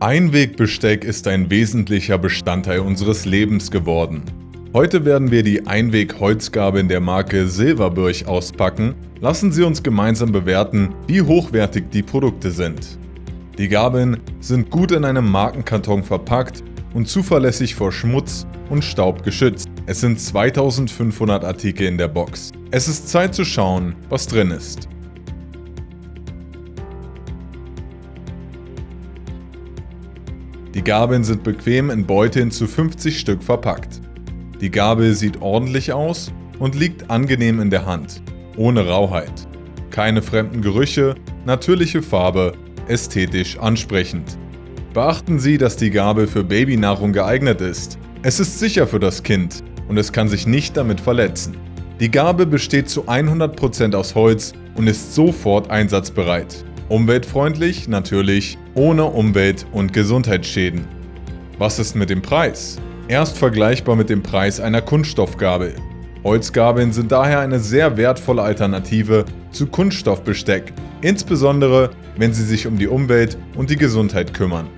Einwegbesteck ist ein wesentlicher Bestandteil unseres Lebens geworden. Heute werden wir die Einweg-Holzgabeln der Marke Silberbirch auspacken. Lassen Sie uns gemeinsam bewerten, wie hochwertig die Produkte sind. Die Gabeln sind gut in einem Markenkarton verpackt und zuverlässig vor Schmutz und Staub geschützt. Es sind 2500 Artikel in der Box. Es ist Zeit zu schauen, was drin ist. Die Gabeln sind bequem in Beuteln zu 50 Stück verpackt. Die Gabel sieht ordentlich aus und liegt angenehm in der Hand, ohne Rauheit. Keine fremden Gerüche, natürliche Farbe, ästhetisch ansprechend. Beachten Sie, dass die Gabel für Babynahrung geeignet ist. Es ist sicher für das Kind und es kann sich nicht damit verletzen. Die Gabel besteht zu 100% aus Holz und ist sofort einsatzbereit. Umweltfreundlich, natürlich, ohne Umwelt- und Gesundheitsschäden. Was ist mit dem Preis? Erst vergleichbar mit dem Preis einer Kunststoffgabel. Holzgabeln sind daher eine sehr wertvolle Alternative zu Kunststoffbesteck, insbesondere wenn sie sich um die Umwelt und die Gesundheit kümmern.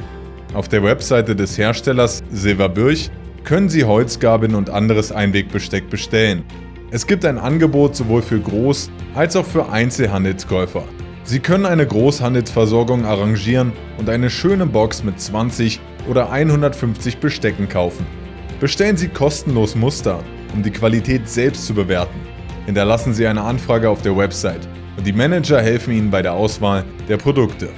Auf der Webseite des Herstellers Silberbirch können Sie Holzgabeln und anderes Einwegbesteck bestellen. Es gibt ein Angebot sowohl für Groß- als auch für Einzelhandelskäufer. Sie können eine Großhandelsversorgung arrangieren und eine schöne Box mit 20 oder 150 Bestecken kaufen. Bestellen Sie kostenlos Muster, um die Qualität selbst zu bewerten. Hinterlassen Sie eine Anfrage auf der Website und die Manager helfen Ihnen bei der Auswahl der Produkte.